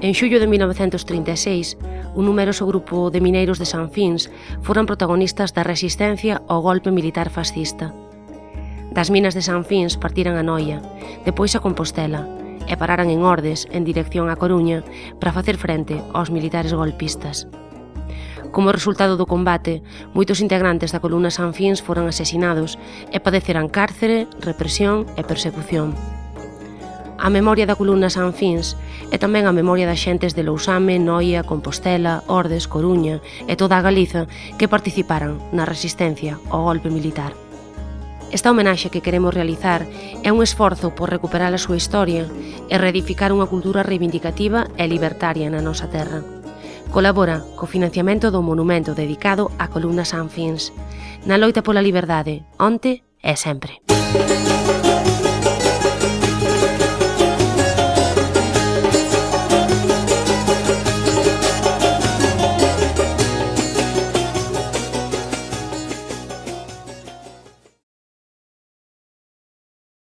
En xullo de 1936, un numeroso grupo de mineiros de San Fins foran protagonistas da resistencia ao golpe militar fascista. Das minas de San Fins partiran a Noia, depois a Compostela, e pararan en Ordes en dirección a Coruña para facer frente aos militares golpistas. Como resultado do combate, moitos integrantes da columna Sanfins foron asesinados e padeceran cárcere, represión e persecución a memoria da columna Sanfins e tamén a memoria das xentes de Lousame, Noia, Compostela, Ordes, Coruña e toda a Galiza que participaran na resistencia ao golpe militar. Esta homenaxe que queremos realizar é un esforzo por recuperar a súa historia e reedificar unha cultura reivindicativa e libertaria na nosa terra. Colabora co financiamento do monumento dedicado á columna Sanfins, na loita pola liberdade, onte e sempre. Música